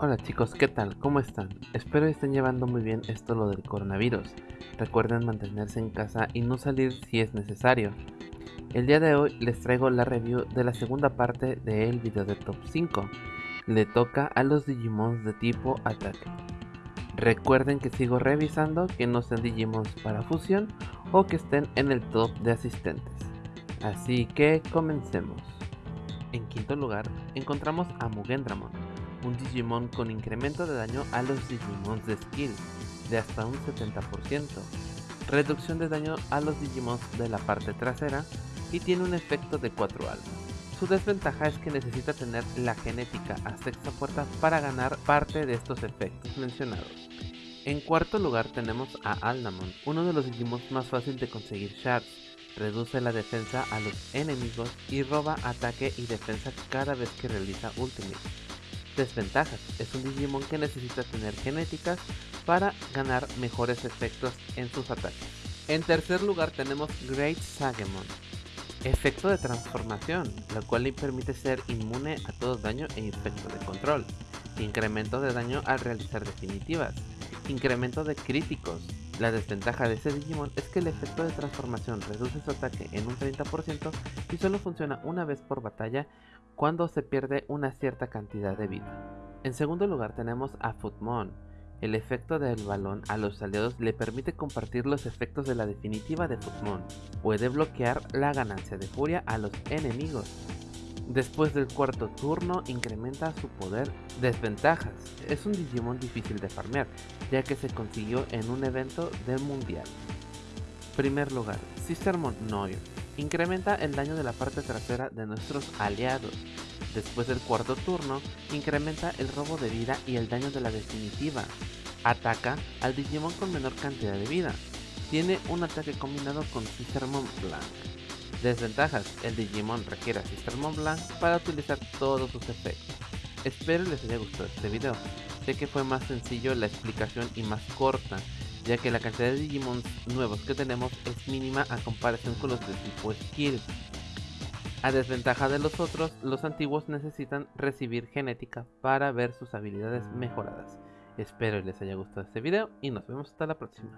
Hola chicos, ¿qué tal? ¿Cómo están? Espero estén llevando muy bien esto lo del coronavirus. Recuerden mantenerse en casa y no salir si es necesario. El día de hoy les traigo la review de la segunda parte del video de top 5. Le toca a los Digimons de tipo ataque. Recuerden que sigo revisando que no sean Digimons para fusión o que estén en el top de asistentes. Así que comencemos. En quinto lugar encontramos a Mugendramon, un Digimon con incremento de daño a los Digimons de skill de hasta un 70%, reducción de daño a los Digimons de la parte trasera y tiene un efecto de 4 almas. Su desventaja es que necesita tener la genética a sexta puerta para ganar parte de estos efectos mencionados. En cuarto lugar tenemos a Alnamon, uno de los Digimons más fácil de conseguir shards, reduce la defensa a los enemigos y roba ataque y defensa cada vez que realiza ultimate. Desventajas, es un Digimon que necesita tener genéticas para ganar mejores efectos en sus ataques. En tercer lugar tenemos Great Sagemon, efecto de transformación, lo cual le permite ser inmune a todo daño e efecto de control, incremento de daño al realizar definitivas, incremento de críticos. La desventaja de este Digimon es que el efecto de transformación reduce su ataque en un 30% y solo funciona una vez por batalla cuando se pierde una cierta cantidad de vida. En segundo lugar tenemos a Futmon. El efecto del balón a los aliados le permite compartir los efectos de la definitiva de Futmon. Puede bloquear la ganancia de furia a los enemigos. Después del cuarto turno incrementa su poder. Desventajas. Es un Digimon difícil de farmear, ya que se consiguió en un evento del mundial. Primer lugar, Sistermon Noir. Incrementa el daño de la parte trasera de nuestros aliados. Después del cuarto turno, incrementa el robo de vida y el daño de la definitiva. Ataca al Digimon con menor cantidad de vida. Tiene un ataque combinado con Sistermon Blanc. Desventajas, el Digimon requiere a Sistermon Blanc para utilizar todos sus efectos. Espero les haya gustado este video, sé que fue más sencillo la explicación y más corta, ya que la cantidad de Digimons nuevos que tenemos es mínima a comparación con los de tipo Skill. A desventaja de los otros, los antiguos necesitan recibir genética para ver sus habilidades mejoradas. Espero les haya gustado este video y nos vemos hasta la próxima.